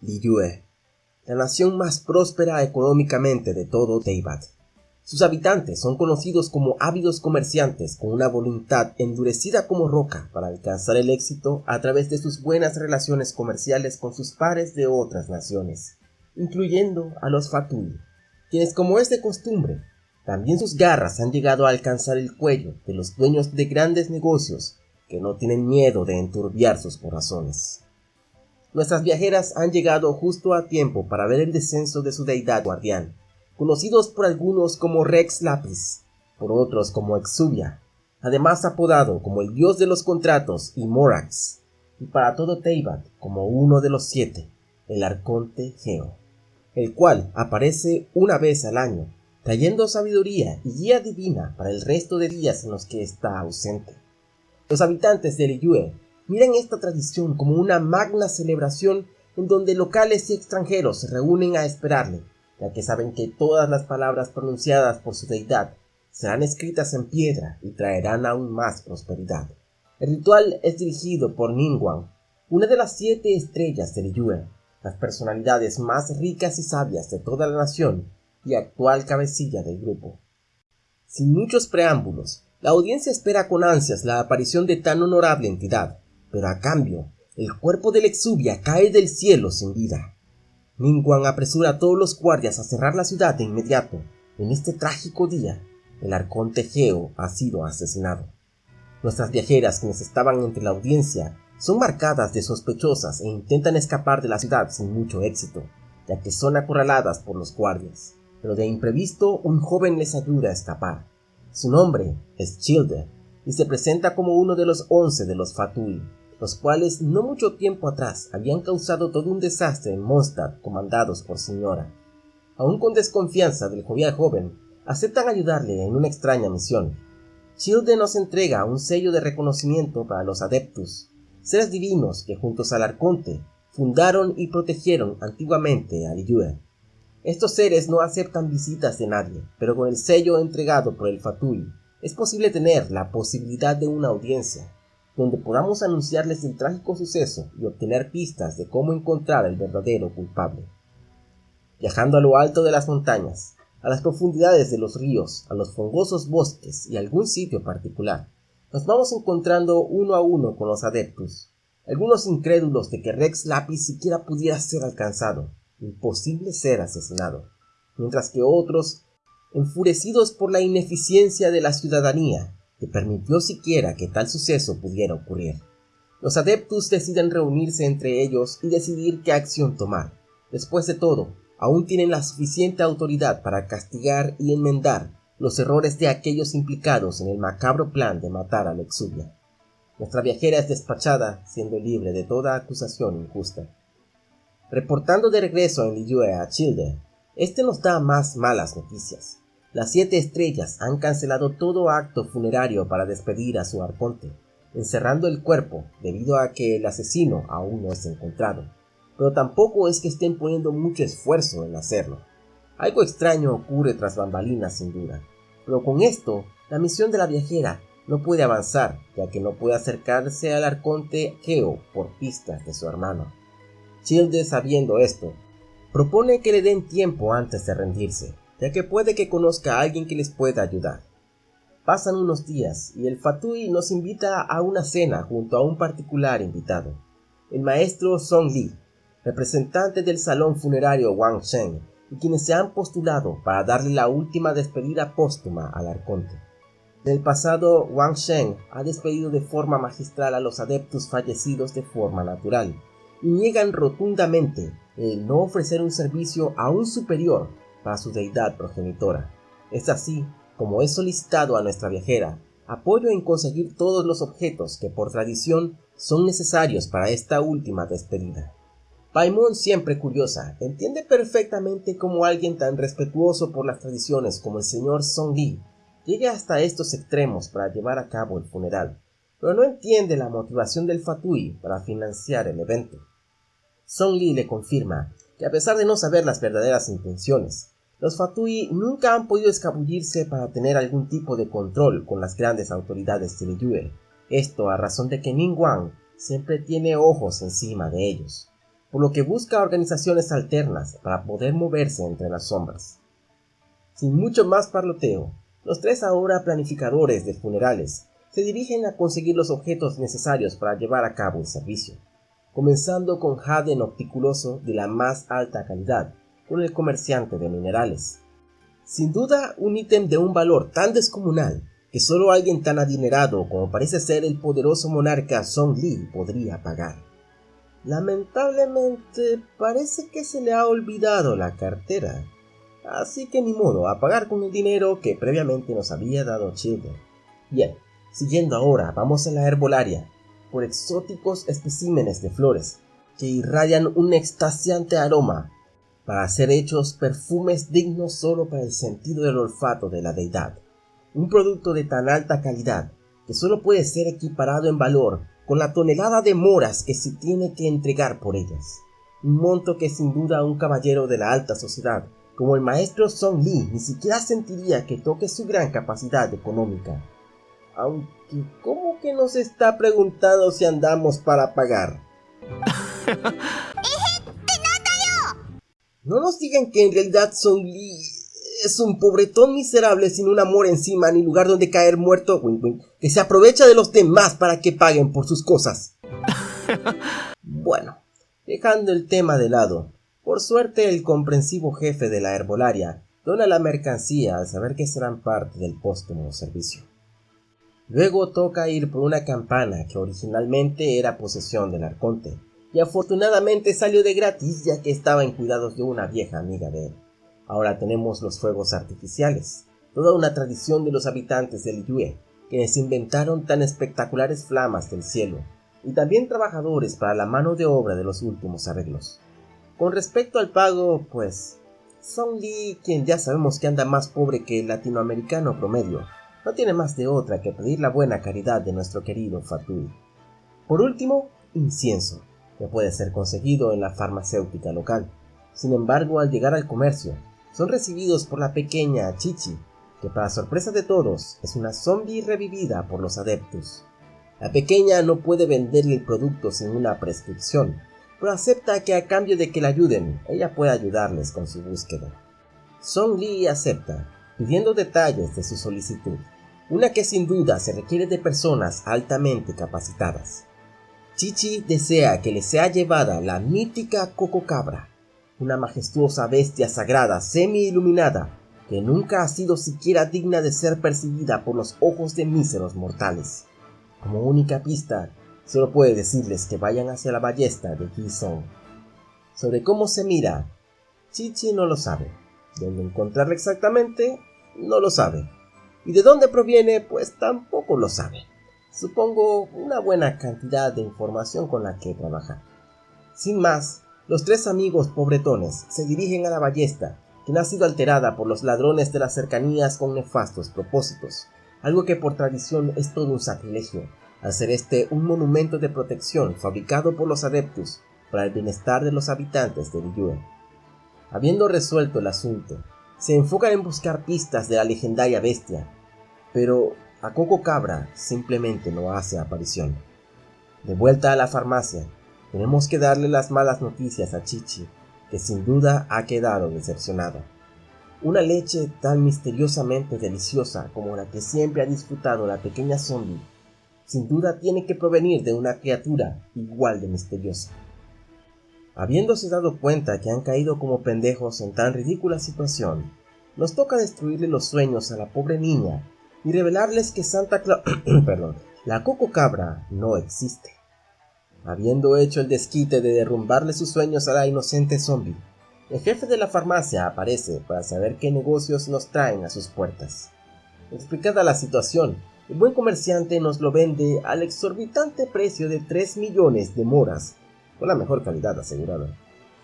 Liyue, la nación más próspera económicamente de todo Teyvat. Sus habitantes son conocidos como ávidos comerciantes con una voluntad endurecida como roca para alcanzar el éxito a través de sus buenas relaciones comerciales con sus pares de otras naciones, incluyendo a los Fatui, quienes como es de costumbre, también sus garras han llegado a alcanzar el cuello de los dueños de grandes negocios que no tienen miedo de enturbiar sus corazones. Nuestras viajeras han llegado justo a tiempo para ver el descenso de su deidad guardián, conocidos por algunos como Rex Lapis, por otros como Exuvia, además apodado como el dios de los contratos y Morax, y para todo Teyvat como uno de los siete, el arconte Geo, el cual aparece una vez al año, trayendo sabiduría y guía divina para el resto de días en los que está ausente. Los habitantes de Liyue miran esta tradición como una magna celebración en donde locales y extranjeros se reúnen a esperarle, ya que saben que todas las palabras pronunciadas por su deidad serán escritas en piedra y traerán aún más prosperidad. El ritual es dirigido por Ningguang, una de las siete estrellas de Liyue, las personalidades más ricas y sabias de toda la nación y actual cabecilla del grupo. Sin muchos preámbulos, la audiencia espera con ansias la aparición de tan honorable entidad, pero a cambio, el cuerpo del exubia cae del cielo sin vida. Ningguang apresura a todos los guardias a cerrar la ciudad de inmediato. En este trágico día, el arconte Geo ha sido asesinado. Nuestras viajeras, quienes estaban entre la audiencia, son marcadas de sospechosas e intentan escapar de la ciudad sin mucho éxito, ya que son acorraladas por los guardias. Pero de imprevisto, un joven les ayuda a escapar. Su nombre es Childe y se presenta como uno de los once de los Fatui, los cuales no mucho tiempo atrás habían causado todo un desastre en Mondstadt comandados por Señora. Aún con desconfianza del jovial joven, aceptan ayudarle en una extraña misión. Childe nos entrega un sello de reconocimiento para los adeptus, seres divinos que juntos al arconte fundaron y protegieron antiguamente a Liyue. Estos seres no aceptan visitas de nadie, pero con el sello entregado por el Fatui, es posible tener la posibilidad de una audiencia, donde podamos anunciarles el trágico suceso y obtener pistas de cómo encontrar al verdadero culpable. Viajando a lo alto de las montañas, a las profundidades de los ríos, a los fongosos bosques y algún sitio particular, nos vamos encontrando uno a uno con los adeptos, algunos incrédulos de que Rex Lapis siquiera pudiera ser alcanzado, imposible ser asesinado, mientras que otros, enfurecidos por la ineficiencia de la ciudadanía, que permitió siquiera que tal suceso pudiera ocurrir. Los adeptos deciden reunirse entre ellos y decidir qué acción tomar. Después de todo, aún tienen la suficiente autoridad para castigar y enmendar los errores de aquellos implicados en el macabro plan de matar a Lexubia. Nuestra viajera es despachada, siendo libre de toda acusación injusta. Reportando de regreso en Liyue a Childe, este nos da más malas noticias. Las siete estrellas han cancelado todo acto funerario para despedir a su arconte, encerrando el cuerpo debido a que el asesino aún no es encontrado. Pero tampoco es que estén poniendo mucho esfuerzo en hacerlo. Algo extraño ocurre tras bambalinas sin duda, pero con esto la misión de la viajera no puede avanzar, ya que no puede acercarse al arconte Geo por pistas de su hermano. Childe, sabiendo esto, propone que le den tiempo antes de rendirse, ya que puede que conozca a alguien que les pueda ayudar. Pasan unos días y el Fatui nos invita a una cena junto a un particular invitado, el maestro Song Li, representante del salón funerario Wang Sheng, y quienes se han postulado para darle la última despedida póstuma al arconte. En el pasado, Wang Sheng ha despedido de forma magistral a los adeptos fallecidos de forma natural, y niegan rotundamente el no ofrecer un servicio aún superior para su deidad progenitora. Es así como he solicitado a nuestra viajera apoyo en conseguir todos los objetos que por tradición son necesarios para esta última despedida. Paimon, siempre curiosa, entiende perfectamente cómo alguien tan respetuoso por las tradiciones como el señor Song Li llegue hasta estos extremos para llevar a cabo el funeral pero no entiende la motivación del Fatui para financiar el evento. Song Li le confirma que a pesar de no saber las verdaderas intenciones, los Fatui nunca han podido escabullirse para tener algún tipo de control con las grandes autoridades de Liyue, esto a razón de que Ning Wang siempre tiene ojos encima de ellos. por lo que busca organizaciones alternas para poder moverse entre las sombras. Sin mucho más parloteo, los tres ahora planificadores de funerales se dirigen a conseguir los objetos necesarios para llevar a cabo el servicio, comenzando con jade nocticuloso de la más alta calidad, con el comerciante de minerales. Sin duda, un ítem de un valor tan descomunal que solo alguien tan adinerado como parece ser el poderoso monarca Song Li podría pagar. Lamentablemente, parece que se le ha olvidado la cartera, así que ni modo, a pagar con el dinero que previamente nos había dado Childer. Bien, siguiendo ahora, vamos a la herbolaria, por exóticos especímenes de flores, que irradian un extasiante aroma para ser hechos perfumes dignos solo para el sentido del olfato de la deidad. Un producto de tan alta calidad que solo puede ser equiparado en valor con la tonelada de moras que se tiene que entregar por ellas. Un monto que sin duda un caballero de la alta sociedad como el maestro Song Li ni siquiera sentiría que toque su gran capacidad económica. Aunque, ¿cómo que nos está preguntando si andamos para pagar? No nos digan que en realidad Song Li es un pobretón miserable sin un amor encima ni lugar donde caer muerto, que se aprovecha de los demás para que paguen por sus cosas. bueno, dejando el tema de lado, por suerte el comprensivo jefe de la herbolaria dona la mercancía al saber que serán parte del póstumo servicio. Luego toca ir por una campana que originalmente era posesión del arconte, y afortunadamente salió de gratis ya que estaba en cuidados de una vieja amiga de él. Ahora tenemos los fuegos artificiales, toda una tradición de los habitantes del Yue, quienes inventaron tan espectaculares flamas del cielo, y también trabajadores para la mano de obra de los últimos arreglos. Con respecto al pago, pues, Song Lee, quien ya sabemos que anda más pobre que el latinoamericano promedio, no tiene más de otra que pedir la buena caridad de nuestro querido Fatui. Por último, incienso que puede ser conseguido en la farmacéutica local. Sin embargo, al llegar al comercio, son recibidos por la pequeña Chichi, que para sorpresa de todos es una zombie revivida por los adeptos. La pequeña no puede venderle el producto sin una prescripción, pero acepta que a cambio de que la ayuden, ella puede ayudarles con su búsqueda. Song Lee acepta, pidiendo detalles de su solicitud, una que sin duda se requiere de personas altamente capacitadas. Chichi desea que le sea llevada la mítica Cococabra, una majestuosa bestia sagrada semi-iluminada que nunca ha sido siquiera digna de ser percibida por los ojos de míseros mortales. Como única pista, solo puede decirles que vayan hacia la ballesta de Song. Sobre cómo se mira, Chichi no lo sabe. Dónde encontrarla exactamente, no lo sabe. Y de dónde proviene, pues tampoco lo sabe supongo una buena cantidad de información con la que trabajar. Sin más, los tres amigos pobretones se dirigen a la ballesta, quien ha sido alterada por los ladrones de las cercanías con nefastos propósitos, algo que por tradición es todo un sacrilegio, al ser este un monumento de protección fabricado por los adeptos para el bienestar de los habitantes de Liyue. Habiendo resuelto el asunto, se enfocan en buscar pistas de la legendaria bestia, pero a Coco Cabra simplemente no hace aparición. De vuelta a la farmacia, tenemos que darle las malas noticias a Chichi, que sin duda ha quedado decepcionada. Una leche tan misteriosamente deliciosa como la que siempre ha disfrutado la pequeña zombie, sin duda tiene que provenir de una criatura igual de misteriosa. Habiéndose dado cuenta que han caído como pendejos en tan ridícula situación, nos toca destruirle los sueños a la pobre niña y revelarles que Santa Claus, perdón, la Coco Cabra no existe. Habiendo hecho el desquite de derrumbarle sus sueños a la inocente zombie, el jefe de la farmacia aparece para saber qué negocios nos traen a sus puertas. Explicada la situación, el buen comerciante nos lo vende al exorbitante precio de 3 millones de moras, con la mejor calidad asegurada.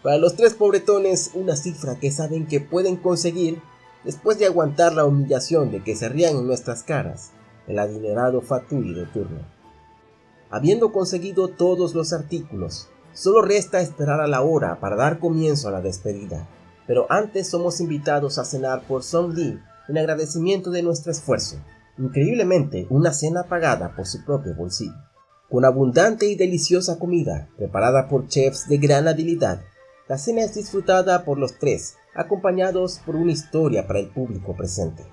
Para los tres pobretones, una cifra que saben que pueden conseguir después de aguantar la humillación de que se rían en nuestras caras, el adinerado Fatui de turno. Habiendo conseguido todos los artículos, solo resta esperar a la hora para dar comienzo a la despedida, pero antes somos invitados a cenar por Song Lee en agradecimiento de nuestro esfuerzo, increíblemente una cena pagada por su propio bolsillo. Con abundante y deliciosa comida, preparada por chefs de gran habilidad, la cena es disfrutada por los tres, acompañados por una historia para el público presente.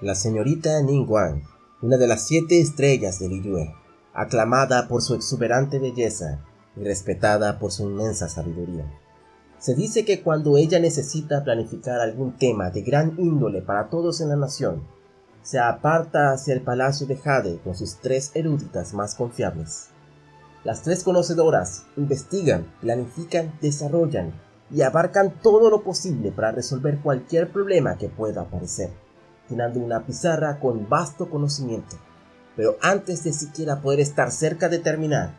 La señorita Ning Wang, una de las siete estrellas de Liyue, aclamada por su exuberante belleza y respetada por su inmensa sabiduría. Se dice que cuando ella necesita planificar algún tema de gran índole para todos en la nación, se aparta hacia el palacio de Jade con sus tres eruditas más confiables. Las tres conocedoras investigan, planifican, desarrollan y abarcan todo lo posible para resolver cualquier problema que pueda aparecer, llenando una pizarra con vasto conocimiento. Pero antes de siquiera poder estar cerca de terminar,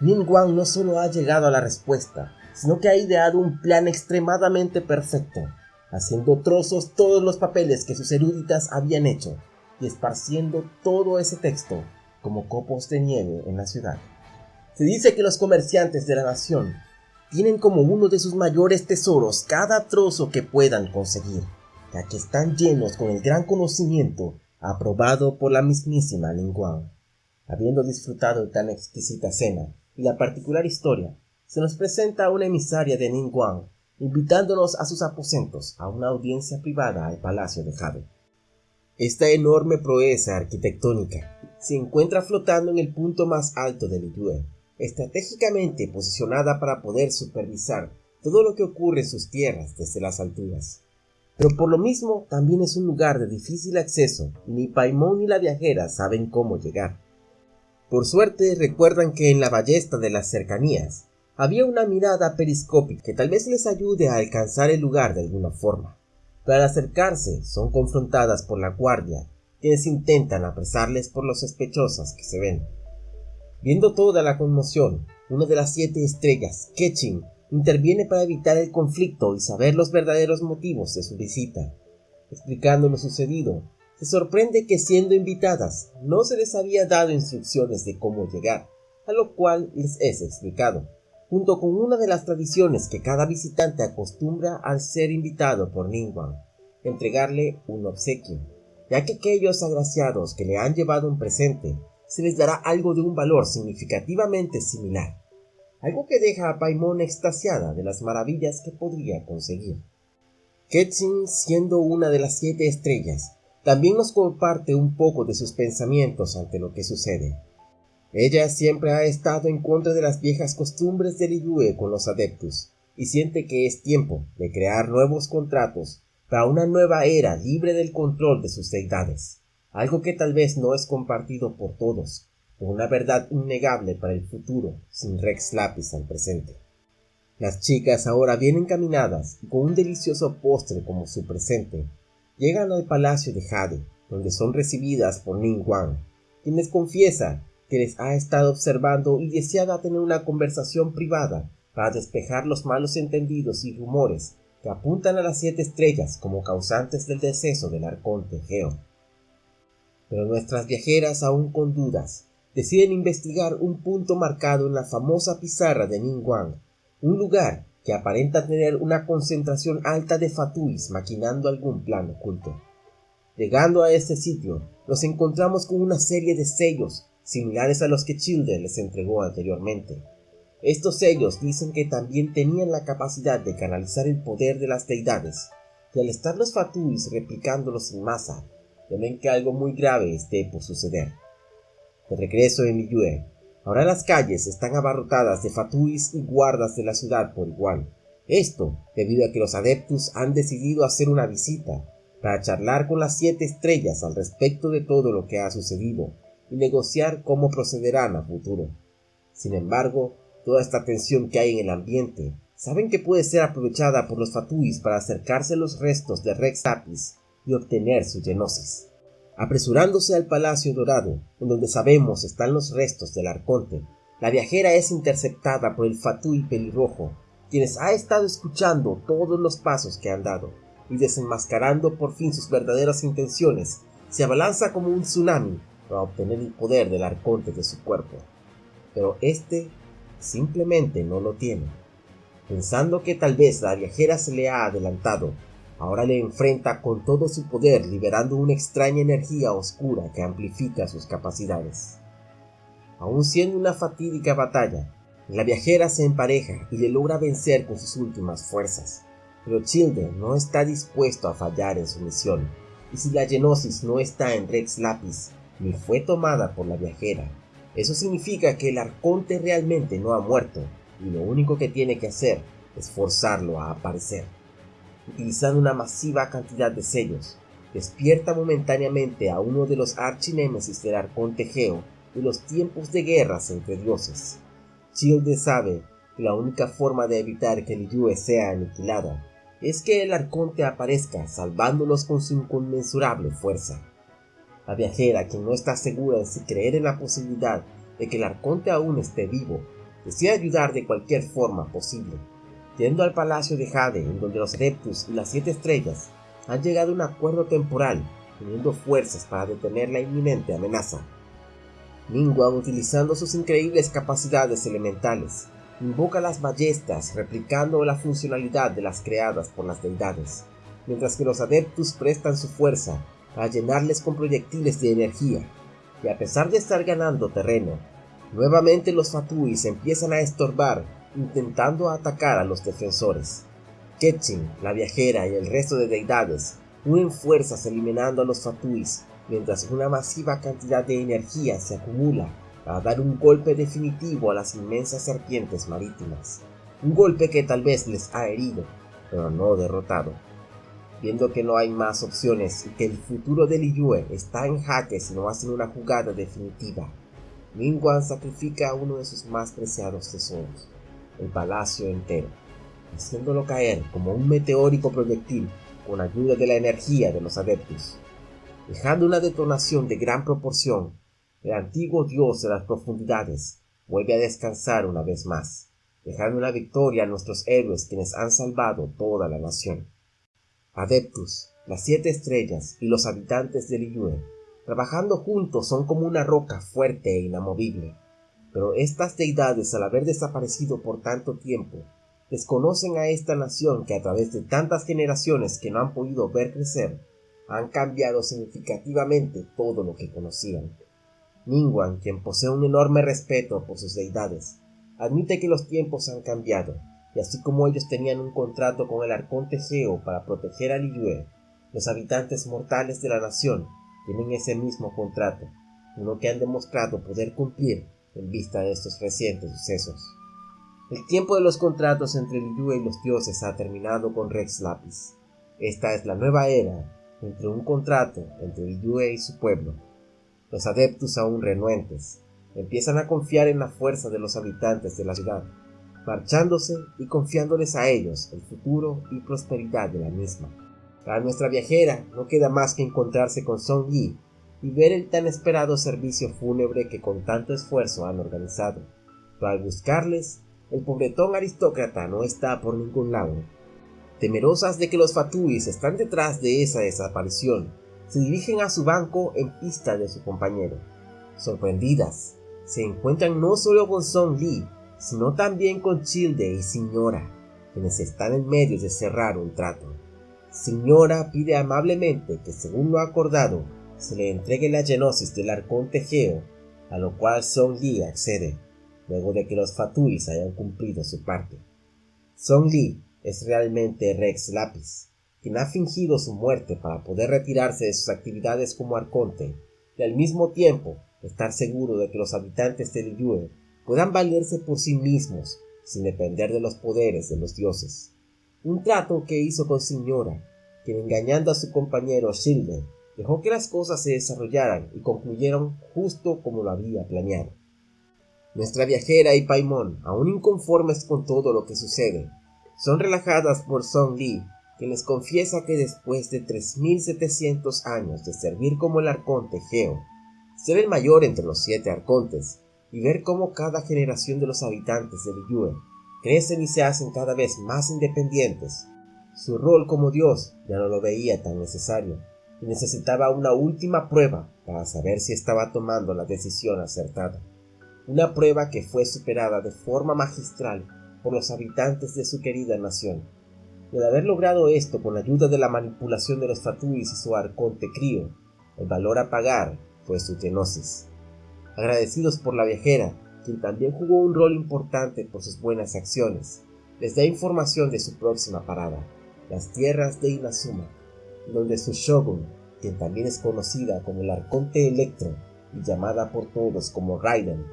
Ning Wang no solo ha llegado a la respuesta, sino que ha ideado un plan extremadamente perfecto haciendo trozos todos los papeles que sus eruditas habían hecho y esparciendo todo ese texto como copos de nieve en la ciudad. Se dice que los comerciantes de la nación tienen como uno de sus mayores tesoros cada trozo que puedan conseguir, ya que están llenos con el gran conocimiento aprobado por la mismísima Linguan. Habiendo disfrutado de tan exquisita cena y la particular historia, se nos presenta una emisaria de Ningguang invitándonos a sus aposentos a una audiencia privada al Palacio de Jade. Esta enorme proeza arquitectónica se encuentra flotando en el punto más alto del Liyue, estratégicamente posicionada para poder supervisar todo lo que ocurre en sus tierras desde las alturas. Pero por lo mismo también es un lugar de difícil acceso ni Paimon ni la viajera saben cómo llegar. Por suerte recuerdan que en la ballesta de las cercanías había una mirada periscópica que tal vez les ayude a alcanzar el lugar de alguna forma. Pero al acercarse son confrontadas por la guardia, quienes intentan apresarles por lo sospechosas que se ven. Viendo toda la conmoción, una de las siete estrellas, Ketching, interviene para evitar el conflicto y saber los verdaderos motivos de su visita. Explicando lo sucedido, se sorprende que siendo invitadas no se les había dado instrucciones de cómo llegar, a lo cual les es explicado junto con una de las tradiciones que cada visitante acostumbra al ser invitado por Ningguang, entregarle un obsequio, ya que aquellos agraciados que le han llevado un presente se les dará algo de un valor significativamente similar, algo que deja a Paimon extasiada de las maravillas que podría conseguir. Ketsin, siendo una de las siete estrellas, también nos comparte un poco de sus pensamientos ante lo que sucede. Ella siempre ha estado en contra de las viejas costumbres del Liyue con los adeptos y siente que es tiempo de crear nuevos contratos para una nueva era libre del control de sus deidades, algo que tal vez no es compartido por todos, pero una verdad innegable para el futuro sin Rex Lapis al presente. Las chicas ahora bien encaminadas y con un delicioso postre como su presente, llegan al palacio de Jade, donde son recibidas por Ning Wang, quien les confiesa que les ha estado observando y deseaba tener una conversación privada para despejar los malos entendidos y rumores que apuntan a las siete estrellas como causantes del deceso del arconte Geo. Pero nuestras viajeras, aún con dudas, deciden investigar un punto marcado en la famosa pizarra de Ningguang, un lugar que aparenta tener una concentración alta de fatuis maquinando algún plan oculto. Llegando a este sitio, nos encontramos con una serie de sellos similares a los que Childer les entregó anteriormente. Estos sellos dicen que también tenían la capacidad de canalizar el poder de las deidades, y al estar los Fatuis replicándolos en masa, temen que algo muy grave esté por suceder. De regreso en Liyue, ahora las calles están abarrotadas de Fatuis y guardas de la ciudad por igual. Esto debido a que los adeptos han decidido hacer una visita para charlar con las siete estrellas al respecto de todo lo que ha sucedido y negociar cómo procederán a futuro. Sin embargo, toda esta tensión que hay en el ambiente saben que puede ser aprovechada por los Fatuis para acercarse a los restos de Rex Apis y obtener su genosis. Apresurándose al Palacio Dorado, en donde sabemos están los restos del Arconte, la viajera es interceptada por el Fatui pelirrojo, quienes ha estado escuchando todos los pasos que han dado, y desenmascarando por fin sus verdaderas intenciones, se abalanza como un tsunami para obtener el poder del arconte de su cuerpo. Pero este simplemente no lo tiene. Pensando que tal vez la viajera se le ha adelantado, ahora le enfrenta con todo su poder liberando una extraña energía oscura que amplifica sus capacidades. aún siendo una fatídica batalla, la viajera se empareja y le logra vencer con sus últimas fuerzas. Pero Childe no está dispuesto a fallar en su misión, y si la genosis no está en Rex Lapis, ni fue tomada por la viajera, eso significa que el arconte realmente no ha muerto, y lo único que tiene que hacer es forzarlo a aparecer. Utilizando una masiva cantidad de sellos, despierta momentáneamente a uno de los archinémesis del arconte Geo de los tiempos de guerras entre dioses. Childe sabe que la única forma de evitar que Liyue sea aniquilada es que el arconte aparezca salvándolos con su inconmensurable fuerza. La viajera, quien no está segura de si creer en la posibilidad de que el arconte aún esté vivo, decide ayudar de cualquier forma posible. Yendo al palacio de Jade, en donde los Adeptus y las Siete Estrellas han llegado a un acuerdo temporal, uniendo fuerzas para detener la inminente amenaza. Ningguang, utilizando sus increíbles capacidades elementales, invoca las ballestas replicando la funcionalidad de las creadas por las deidades, mientras que los adeptus prestan su fuerza a llenarles con proyectiles de energía, y a pesar de estar ganando terreno, nuevamente los Fatuis empiezan a estorbar intentando atacar a los defensores. Ketchin, la viajera y el resto de deidades unen fuerzas eliminando a los Fatuis, mientras una masiva cantidad de energía se acumula para dar un golpe definitivo a las inmensas serpientes marítimas. Un golpe que tal vez les ha herido, pero no derrotado. Viendo que no hay más opciones y que el futuro de Liyue está en jaque si no hacen una jugada definitiva, Ningguang sacrifica a uno de sus más preciados tesoros, el palacio entero, haciéndolo caer como un meteórico proyectil con ayuda de la energía de los adeptos. Dejando una detonación de gran proporción, el antiguo dios de las profundidades vuelve a descansar una vez más, dejando una victoria a nuestros héroes quienes han salvado toda la nación. Adeptus, las siete estrellas y los habitantes de Liyue, trabajando juntos son como una roca fuerte e inamovible. Pero estas deidades, al haber desaparecido por tanto tiempo, desconocen a esta nación que a través de tantas generaciones que no han podido ver crecer, han cambiado significativamente todo lo que conocían. Ningguang, quien posee un enorme respeto por sus deidades, admite que los tiempos han cambiado y así como ellos tenían un contrato con el arconte Geo para proteger a Liyue, los habitantes mortales de la nación tienen ese mismo contrato, uno que han demostrado poder cumplir en vista de estos recientes sucesos. El tiempo de los contratos entre Liyue y los dioses ha terminado con Rex Lapis. Esta es la nueva era entre un contrato entre Liyue y su pueblo. Los adeptos aún renuentes empiezan a confiar en la fuerza de los habitantes de la ciudad marchándose y confiándoles a ellos el futuro y prosperidad de la misma. Para nuestra viajera no queda más que encontrarse con Song Yi y ver el tan esperado servicio fúnebre que con tanto esfuerzo han organizado. Pero al buscarles, el pobretón aristócrata no está por ningún lado. Temerosas de que los Fatuis están detrás de esa desaparición, se dirigen a su banco en pista de su compañero. Sorprendidas, se encuentran no solo con Song Yi, sino también con Childe y Señora, quienes están en medio de cerrar un trato. Señora pide amablemente que, según lo acordado, se le entregue la genosis del arconte Geo, a lo cual Song Li accede, luego de que los Fatuis hayan cumplido su parte. Song Li es realmente Rex Lapis, quien ha fingido su muerte para poder retirarse de sus actividades como arconte y al mismo tiempo estar seguro de que los habitantes de Liyue puedan valerse por sí mismos sin depender de los poderes de los dioses. Un trato que hizo con Señora, quien engañando a su compañero Shilde, dejó que las cosas se desarrollaran y concluyeron justo como lo había planeado. Nuestra viajera y Paimon, aún inconformes con todo lo que sucede, son relajadas por Song Li, quien les confiesa que después de 3700 años de servir como el arconte Geo, ser el mayor entre los siete arcontes, y ver cómo cada generación de los habitantes de Liyue crecen y se hacen cada vez más independientes. Su rol como dios ya no lo veía tan necesario necesitaba una última prueba para saber si estaba tomando la decisión acertada. Una prueba que fue superada de forma magistral por los habitantes de su querida nación. Y al haber logrado esto con la ayuda de la manipulación de los Fatuis y su arconte crío, el valor a pagar fue su genosis. agradecidos por la viajera, quien también jugó un rol importante por sus buenas acciones. Les da información de su próxima parada, las tierras de Inazuma, donde su shogun, quien también es conocida como el Arconte Electro y llamada por todos como Raiden,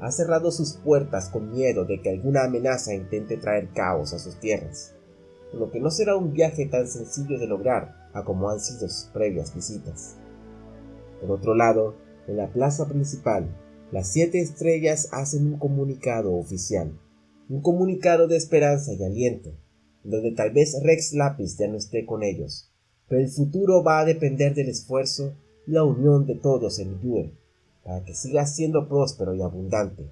ha cerrado sus puertas con miedo de que alguna amenaza intente traer caos a sus tierras, por lo que no será un viaje tan sencillo de lograr a como han sido sus previas visitas. Por otro lado, en la plaza principal, las siete estrellas hacen un comunicado oficial, un comunicado de esperanza y aliento, donde tal vez Rex Lapis ya no esté con ellos, pero el futuro va a depender del esfuerzo y la unión de todos en Yue, para que siga siendo próspero y abundante.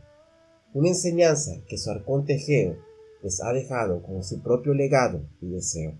Una enseñanza que su arconte Geo les ha dejado como su propio legado y deseo.